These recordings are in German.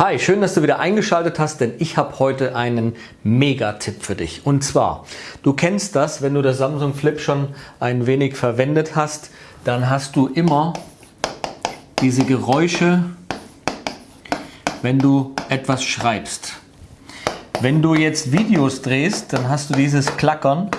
Hi, schön, dass du wieder eingeschaltet hast, denn ich habe heute einen Mega-Tipp für dich. Und zwar, du kennst das, wenn du das Samsung Flip schon ein wenig verwendet hast, dann hast du immer diese Geräusche, wenn du etwas schreibst. Wenn du jetzt Videos drehst, dann hast du dieses Klackern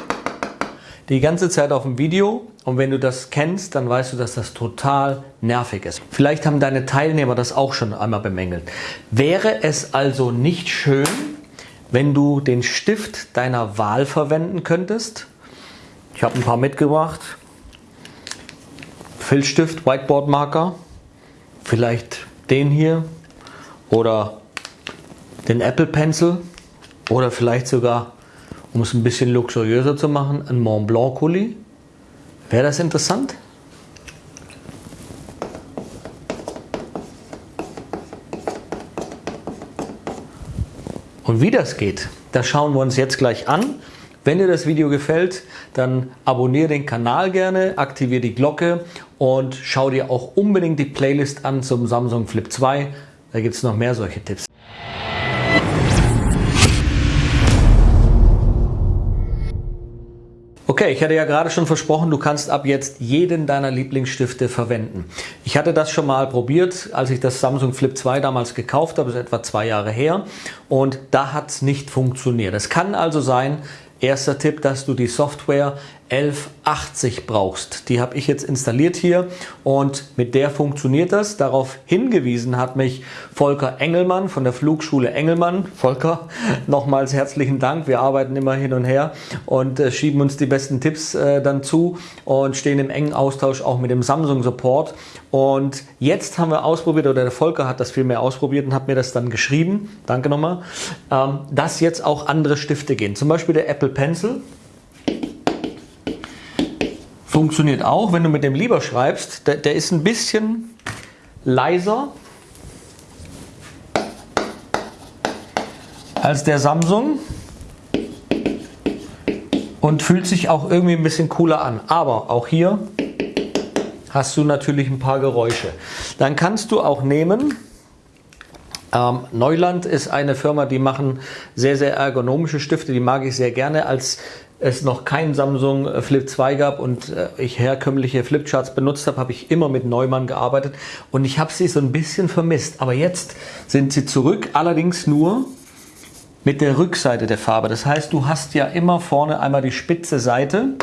die ganze Zeit auf dem Video und wenn du das kennst, dann weißt du, dass das total nervig ist. Vielleicht haben deine Teilnehmer das auch schon einmal bemängelt. Wäre es also nicht schön, wenn du den Stift deiner Wahl verwenden könntest? Ich habe ein paar mitgebracht. Filzstift, Whiteboard-Marker, vielleicht den hier oder den Apple Pencil oder vielleicht sogar um es ein bisschen luxuriöser zu machen, ein Mont Blanc Kuli. Wäre das interessant? Und wie das geht, das schauen wir uns jetzt gleich an. Wenn dir das Video gefällt, dann abonniere den Kanal gerne, aktiviere die Glocke und schau dir auch unbedingt die Playlist an zum Samsung Flip 2. Da gibt es noch mehr solche Tipps. Okay, ich hatte ja gerade schon versprochen, du kannst ab jetzt jeden deiner Lieblingsstifte verwenden. Ich hatte das schon mal probiert, als ich das Samsung Flip 2 damals gekauft habe, das ist etwa zwei Jahre her und da hat es nicht funktioniert. Es kann also sein, erster Tipp, dass du die Software 1180 brauchst. Die habe ich jetzt installiert hier und mit der funktioniert das. Darauf hingewiesen hat mich Volker Engelmann von der Flugschule Engelmann. Volker, nochmals herzlichen Dank. Wir arbeiten immer hin und her und äh, schieben uns die besten Tipps äh, dann zu und stehen im engen Austausch auch mit dem Samsung Support. Und jetzt haben wir ausprobiert, oder der Volker hat das viel mehr ausprobiert und hat mir das dann geschrieben, danke nochmal, ähm, dass jetzt auch andere Stifte gehen. Zum Beispiel der Apple Pencil. Funktioniert auch, wenn du mit dem lieber schreibst. Der, der ist ein bisschen leiser als der Samsung und fühlt sich auch irgendwie ein bisschen cooler an. Aber auch hier hast du natürlich ein paar Geräusche. Dann kannst du auch nehmen, ähm, Neuland ist eine Firma, die machen sehr, sehr ergonomische Stifte, die mag ich sehr gerne als es noch kein Samsung Flip 2 gab und äh, ich herkömmliche Flipcharts benutzt habe, habe ich immer mit Neumann gearbeitet und ich habe sie so ein bisschen vermisst. Aber jetzt sind sie zurück, allerdings nur mit der Rückseite der Farbe. Das heißt, du hast ja immer vorne einmal die spitze Seite,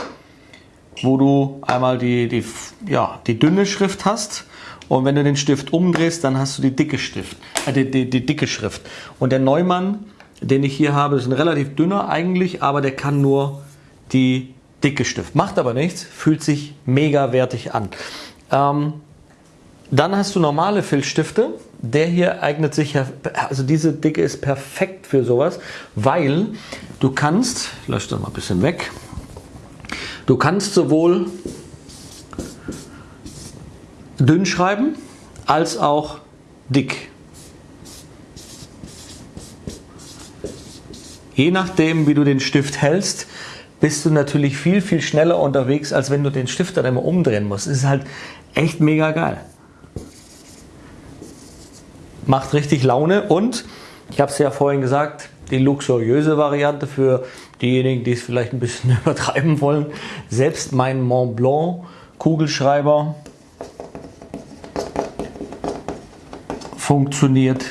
wo du einmal die, die, ja, die dünne Schrift hast und wenn du den Stift umdrehst, dann hast du die dicke, Stift, äh, die, die, die dicke Schrift. Und der Neumann, den ich hier habe, ist ein relativ dünner eigentlich, aber der kann nur die dicke Stift. Macht aber nichts, fühlt sich mega wertig an. Ähm, dann hast du normale Filzstifte. Der hier eignet sich also diese Dicke ist perfekt für sowas, weil du kannst, ich lösche das mal ein bisschen weg, du kannst sowohl dünn schreiben als auch dick. Je nachdem, wie du den Stift hältst, bist du natürlich viel, viel schneller unterwegs, als wenn du den Stift dann immer umdrehen musst. Das ist halt echt mega geil. Macht richtig Laune und ich habe es ja vorhin gesagt, die luxuriöse Variante für diejenigen, die es vielleicht ein bisschen übertreiben wollen. Selbst mein Mont Blanc Kugelschreiber funktioniert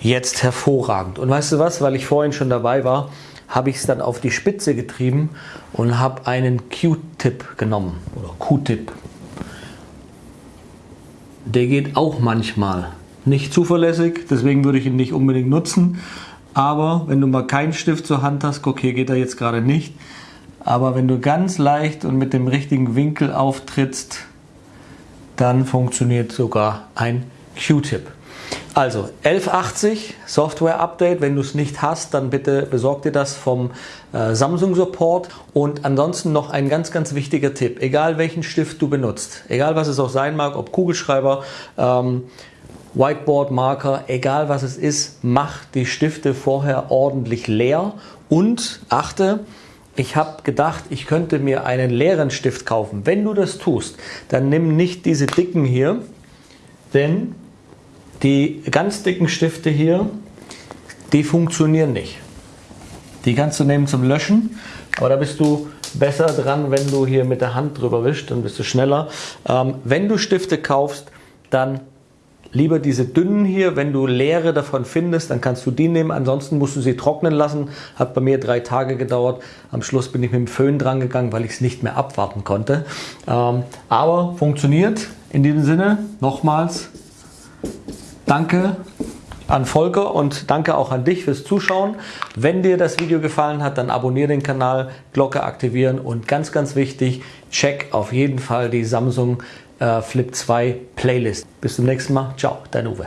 jetzt hervorragend. Und weißt du was, weil ich vorhin schon dabei war, habe ich es dann auf die Spitze getrieben und habe einen Q-Tip genommen oder Q-Tip. Der geht auch manchmal. Nicht zuverlässig, deswegen würde ich ihn nicht unbedingt nutzen. Aber wenn du mal keinen Stift zur Hand hast, okay, geht er jetzt gerade nicht. Aber wenn du ganz leicht und mit dem richtigen Winkel auftrittst, dann funktioniert sogar ein Q-Tip. Also 1180 Software Update, wenn du es nicht hast, dann bitte besorg dir das vom äh, Samsung Support und ansonsten noch ein ganz ganz wichtiger Tipp, egal welchen Stift du benutzt, egal was es auch sein mag, ob Kugelschreiber, ähm, Whiteboard Marker, egal was es ist, mach die Stifte vorher ordentlich leer und achte, ich habe gedacht, ich könnte mir einen leeren Stift kaufen. Wenn du das tust, dann nimm nicht diese dicken hier, denn Die ganz dicken Stifte hier, die funktionieren nicht. Die kannst du nehmen zum Löschen, aber da bist du besser dran, wenn du hier mit der Hand drüber wischst, dann bist du schneller. Ähm, wenn du Stifte kaufst, dann lieber diese dünnen hier. Wenn du leere davon findest, dann kannst du die nehmen. Ansonsten musst du sie trocknen lassen. Hat bei mir drei Tage gedauert. Am Schluss bin ich mit dem Föhn dran gegangen, weil ich es nicht mehr abwarten konnte. Ähm, aber funktioniert. In diesem Sinne nochmals danke an Volker und danke auch an dich fürs Zuschauen. Wenn dir das Video gefallen hat, dann abonniere den Kanal, Glocke aktivieren und ganz, ganz wichtig, check auf jeden Fall die Samsung Flip 2 Playlist. Bis zum nächsten Mal. Ciao, dein Uwe.